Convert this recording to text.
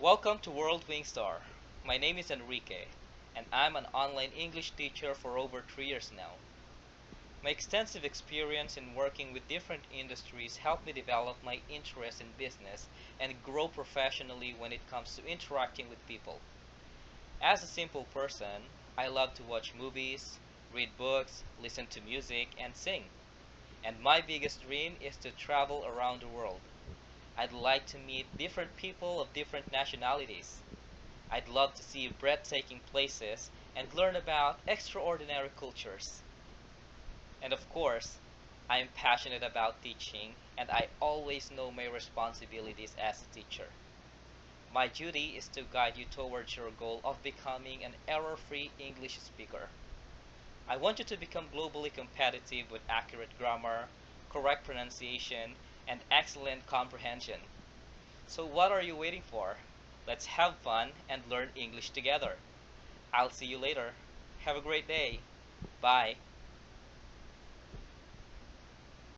Welcome to World Wingstar. My name is Enrique, and I'm an online English teacher for over three years now. My extensive experience in working with different industries helped me develop my interest in business and grow professionally when it comes to interacting with people. As a simple person, I love to watch movies, read books, listen to music, and sing. And my biggest dream is to travel around the world. I'd like to meet different people of different nationalities. I'd love to see breathtaking places and learn about extraordinary cultures. And of course, I am passionate about teaching and I always know my responsibilities as a teacher. My duty is to guide you towards your goal of becoming an error-free English speaker. I want you to become globally competitive with accurate grammar, correct pronunciation, and excellent comprehension. So what are you waiting for? Let's have fun and learn English together. I'll see you later. Have a great day. Bye.